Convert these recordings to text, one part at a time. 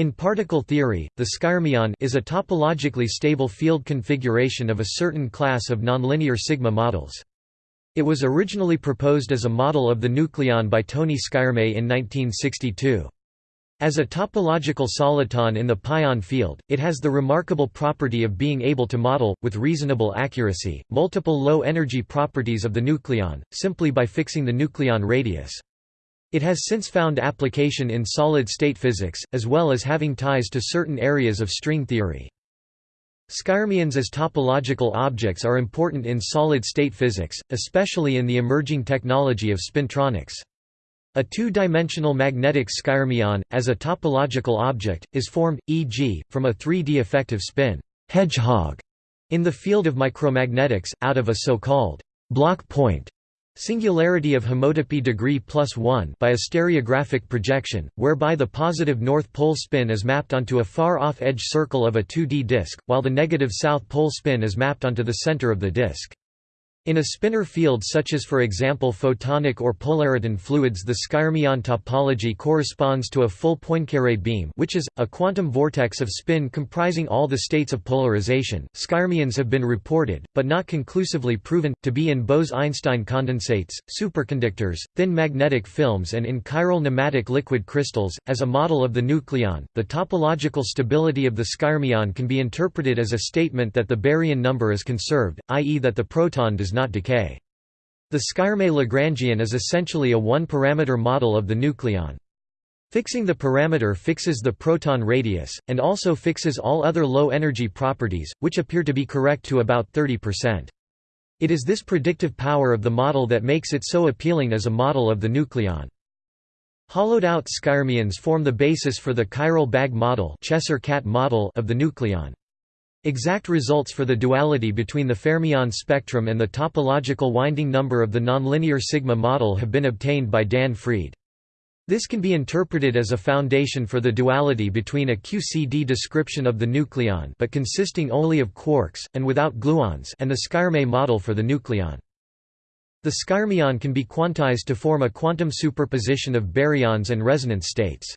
In particle theory, the skyrmion is a topologically stable field configuration of a certain class of nonlinear sigma models. It was originally proposed as a model of the nucleon by Tony Skyrme in 1962. As a topological soliton in the pion field, it has the remarkable property of being able to model, with reasonable accuracy, multiple low-energy properties of the nucleon, simply by fixing the nucleon radius. It has since found application in solid-state physics, as well as having ties to certain areas of string theory. Skyrmions as topological objects are important in solid-state physics, especially in the emerging technology of spintronics. A two-dimensional magnetic skyrmion, as a topological object, is formed, e.g., from a 3D effective spin hedgehog in the field of micromagnetics, out of a so-called Bloch point Singularity of homotopy degree plus 1 by a stereographic projection, whereby the positive north pole spin is mapped onto a far-off edge circle of a 2D disk, while the negative south pole spin is mapped onto the center of the disk. In a spinor field such as for example photonic or polariton fluids the skyrmion topology corresponds to a full Poincaré beam which is, a quantum vortex of spin comprising all the states of polarization. Skyrmions have been reported, but not conclusively proven, to be in Bose–Einstein condensates, superconductors, thin magnetic films and in chiral nematic liquid crystals. As a model of the nucleon, the topological stability of the skyrmion can be interpreted as a statement that the baryon number is conserved, i.e. that the proton does does not decay. The Skyrme-Lagrangian is essentially a one-parameter model of the nucleon. Fixing the parameter fixes the proton radius, and also fixes all other low-energy properties, which appear to be correct to about 30%. It is this predictive power of the model that makes it so appealing as a model of the nucleon. Hollowed-out skyrmions form the basis for the chiral bag model, cat model of the nucleon. Exact results for the duality between the fermion spectrum and the topological winding number of the nonlinear sigma model have been obtained by Dan Freed. This can be interpreted as a foundation for the duality between a QCD description of the nucleon but consisting only of quarks, and without gluons and the Skyrme model for the nucleon. The skyrmion can be quantized to form a quantum superposition of baryons and resonance states.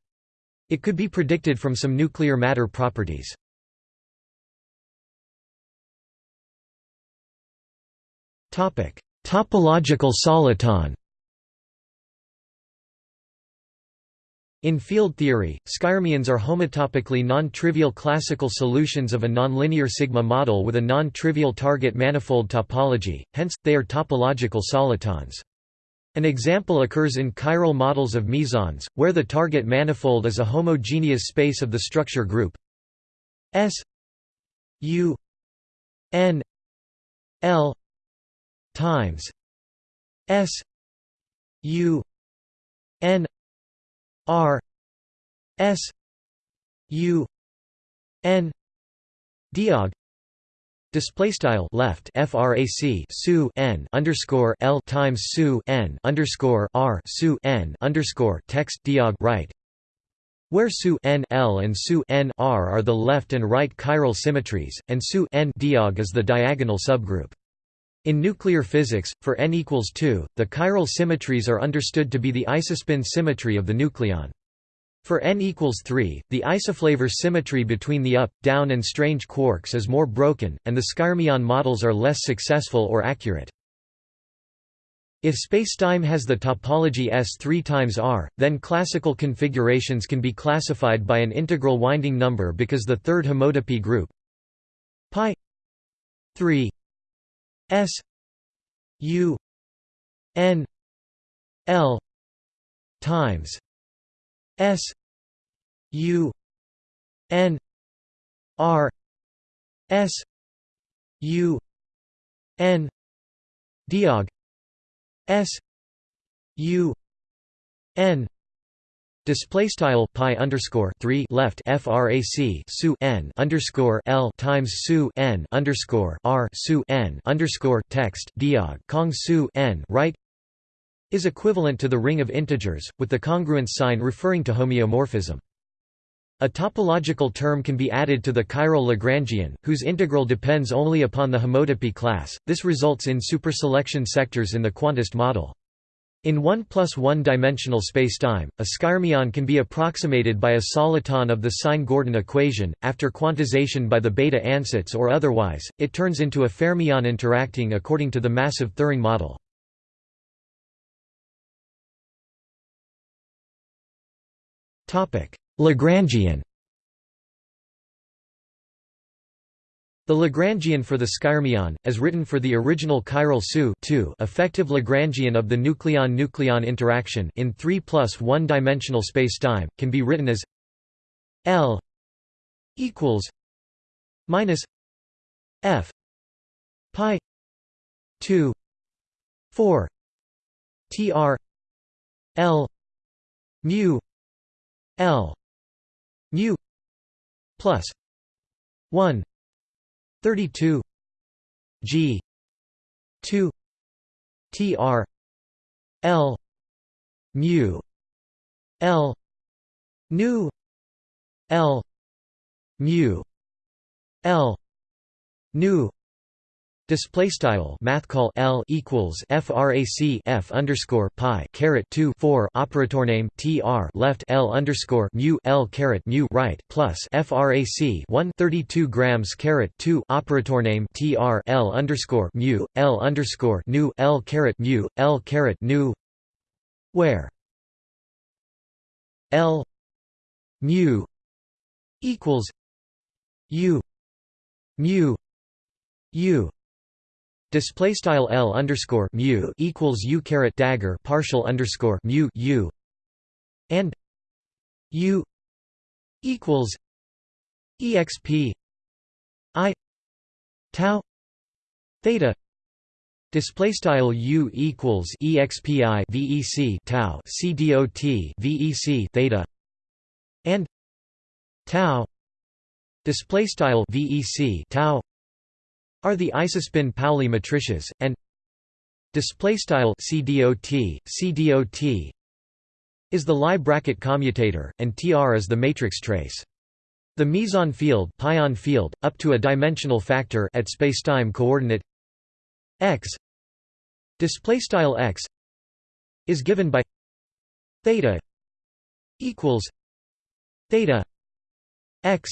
It could be predicted from some nuclear matter properties. Topological soliton. In field theory, skyrmions are homotopically non-trivial classical solutions of a nonlinear sigma model with a non-trivial target manifold topology, hence, they are topological solitons. An example occurs in chiral models of mesons, where the target manifold is a homogeneous space of the structure group S U N L times S U N R S U N Diag Display style left frac su n underscore l times su n underscore r su n underscore text diag right, where su n l and su n r are the left and right chiral symmetries, and su n diag is the diagonal subgroup. In nuclear physics, for n equals 2, the chiral symmetries are understood to be the isospin symmetry of the nucleon. For n equals 3, the isoflavor symmetry between the up, down and strange quarks is more broken, and the skyrmion models are less successful or accurate. If spacetime has the topology S3 times R, then classical configurations can be classified by an integral winding number because the third homotopy group pi 3 S U N L times S U N R S U N Diag S U N Display style pi underscore three left frac su n underscore l times su n underscore r su n underscore text diag kong su n right is equivalent to the ring of integers, with the congruence sign referring to homeomorphism. A topological term can be added to the chiral Lagrangian, whose integral depends only upon the homotopy class. This results in superselection sectors in the quantist model. In 1 plus 1 dimensional spacetime, a skyrmion can be approximated by a soliton of the sine-Gordon equation. After quantization by the Bethe ansatz or otherwise, it turns into a fermion interacting according to the massive Thirring model. Lagrangian The Lagrangian for the skyrmion, as written for the original chiral SU effective Lagrangian of the nucleon-nucleon interaction in 3 plus 1 dimensional spacetime, can be written as L equals minus F pi 2 4 tr L mu L mu plus 1 32 G. 2 TR L. mu. L. nu. L. mu. L. nu Display style math call L equals frac F underscore pi caret two four operator name tr left L underscore mu L caret mu right plus frac one thirty two grams caret two operator name tr L underscore mu L underscore nu L caret mu L caret nu. Where L mu equals U mu U Display style L underscore mu equals U caret dagger partial underscore mu U and U equals exp I tau theta display style U equals expi vec tau c dot vec theta and tau display style vec tau are the isospin Pauli matrices, and display style CDOT, CDOT is the Lie bracket commutator, and TR is the matrix trace. The meson field, pion field, up to a dimensional factor at spacetime coordinate x display style x is given by theta equals theta x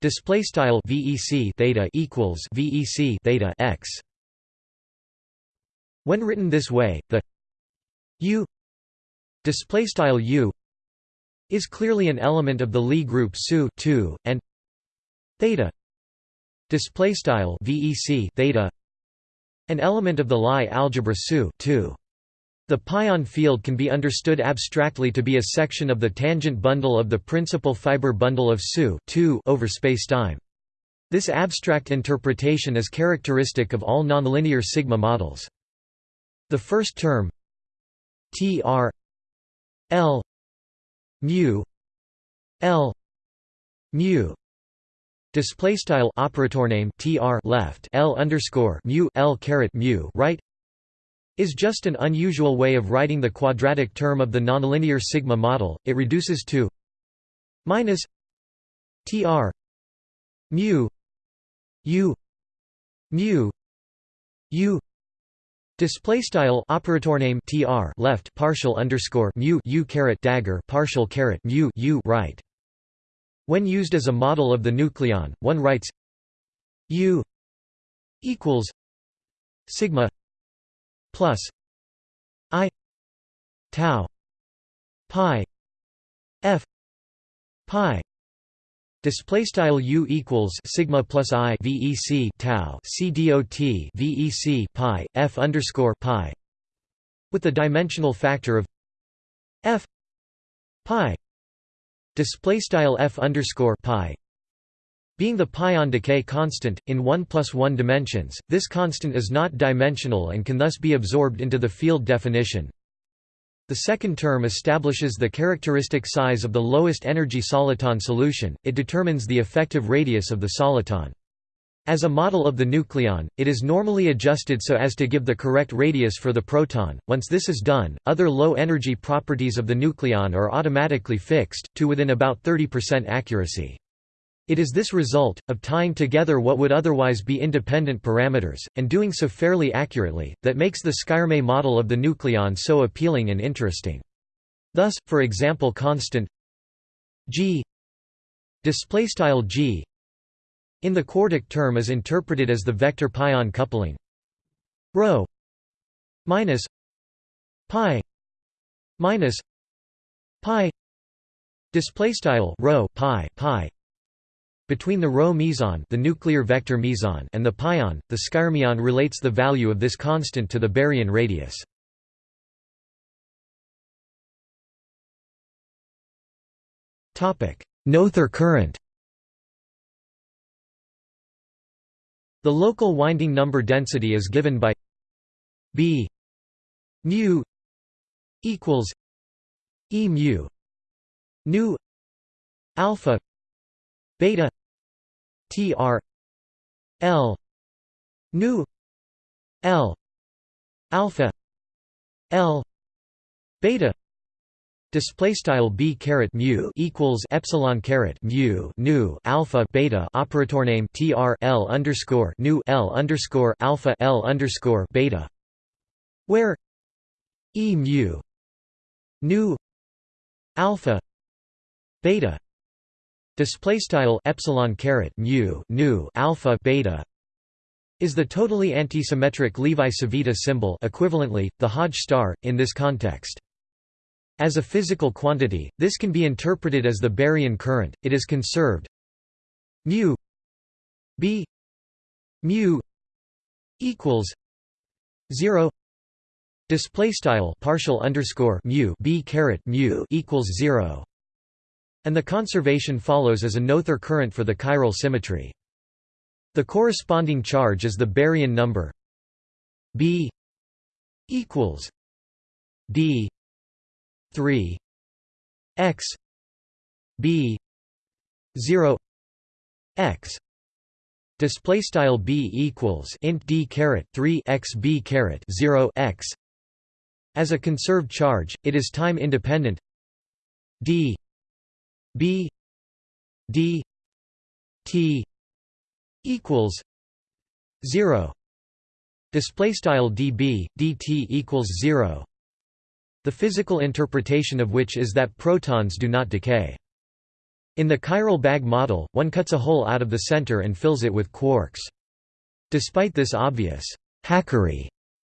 Display style VEC theta equals VEC theta x. When written this way, the U display style U is clearly an element of the Lie group SU 2 and theta display style VEC theta an element of the Lie algebra SU 2. The pion field can be understood abstractly to be a section of the tangent bundle of the principal fiber bundle of SU over spacetime. This abstract interpretation is characteristic of all nonlinear sigma models. The first term tr l mu l mu display style operator name tr left l underscore mu l caret mu right is just an unusual way of writing the quadratic term of the nonlinear sigma model. It reduces to minus tr mu u mu u Display style operator name tr left partial underscore mu u caret dagger partial caret mu u right. When used as a model of the nucleon, one writes u equals sigma plus i tau pi f pi Display style u equals sigma plus i vec tau c dot vec pi f underscore pi, with the dimensional factor of f pi. Display style f underscore pi being the pion decay constant, in 1 plus 1 dimensions, this constant is not dimensional and can thus be absorbed into the field definition. The second term establishes the characteristic size of the lowest energy soliton solution, it determines the effective radius of the soliton. As a model of the nucleon, it is normally adjusted so as to give the correct radius for the proton. Once this is done, other low energy properties of the nucleon are automatically fixed, to within about 30% accuracy. It is this result, of tying together what would otherwise be independent parameters, and doing so fairly accurately, that makes the Skyrme model of the nucleon so appealing and interesting. Thus, for example constant g g in the quartic term is interpreted as the vector pion coupling rho minus pi minus pi display style pi pi between the rho meson, the nuclear vector meson, and the pion, the skyrmion relates the value of this constant to the baryon radius. Topic: Noether current. The local winding number density is given by B mu equals E mu nu alpha beta tr l nu l alpha l beta Display style b caret mu equals epsilon caret mu nu alpha beta operator name tr l underscore nu l underscore alpha l underscore beta, where e mu nu alpha beta display style epsilon caret mu nu alpha beta is the totally antisymmetric Levi-Civita symbol equivalently, the Hodge star, in this context. As a physical quantity, this can be interpreted as the baryon current. It is conserved mu b mu equals 0 display style partial underscore mu b caret mu equals 0 and the conservation follows as a Noether current for the chiral symmetry. The corresponding charge is the baryon number b equals d 3 x b 0 x. Display style b equals int d caret 3 x b caret 0 x. As a conserved charge it is time independent d b d t equals 0 display style db dt equals 0 the physical interpretation of which is that protons do not decay. In the chiral bag model, one cuts a hole out of the center and fills it with quarks. Despite this obvious hackery,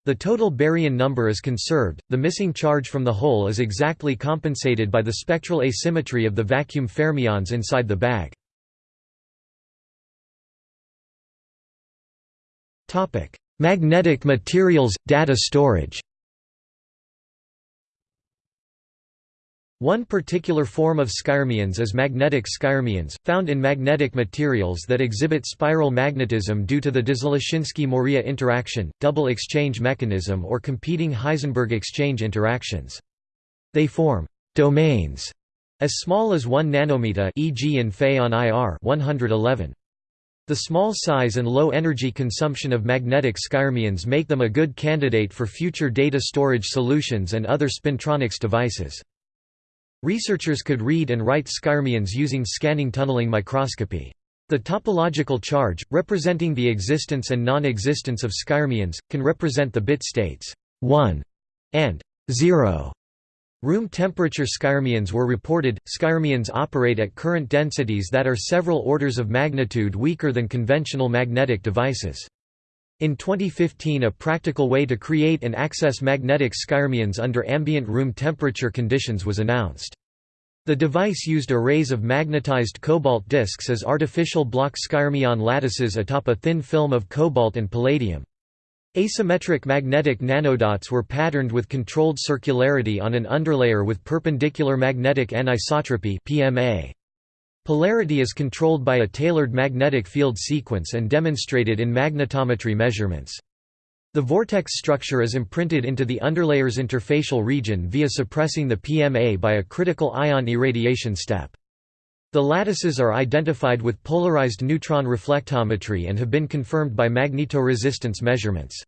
the total baryon number is conserved, the missing charge from the hole is exactly compensated by the spectral asymmetry of the vacuum fermions inside the bag. Magnetic materials – data storage One particular form of skyrmions is magnetic skyrmions, found in magnetic materials that exhibit spiral magnetism due to the Dzyaloshinskii-Moriya interaction, double exchange mechanism or competing Heisenberg exchange interactions. They form «domains» as small as 1 nanometer e.g. in Fe on IR 111. The small size and low energy consumption of magnetic skyrmions make them a good candidate for future data storage solutions and other spintronics devices. Researchers could read and write skyrmions using scanning tunneling microscopy. The topological charge, representing the existence and non-existence of skyrmions, can represent the bit states 1 and 0. Room temperature skyrmions were reported. Skyrmions operate at current densities that are several orders of magnitude weaker than conventional magnetic devices. In 2015 a practical way to create and access magnetic skyrmions under ambient room temperature conditions was announced. The device used arrays of magnetized cobalt disks as artificial Bloch skyrmion lattices atop a thin film of cobalt and palladium. Asymmetric magnetic nanodots were patterned with controlled circularity on an underlayer with perpendicular magnetic anisotropy PMA. Polarity is controlled by a tailored magnetic field sequence and demonstrated in magnetometry measurements. The vortex structure is imprinted into the underlayer's interfacial region via suppressing the PMA by a critical ion irradiation step. The lattices are identified with polarized neutron reflectometry and have been confirmed by magnetoresistance measurements.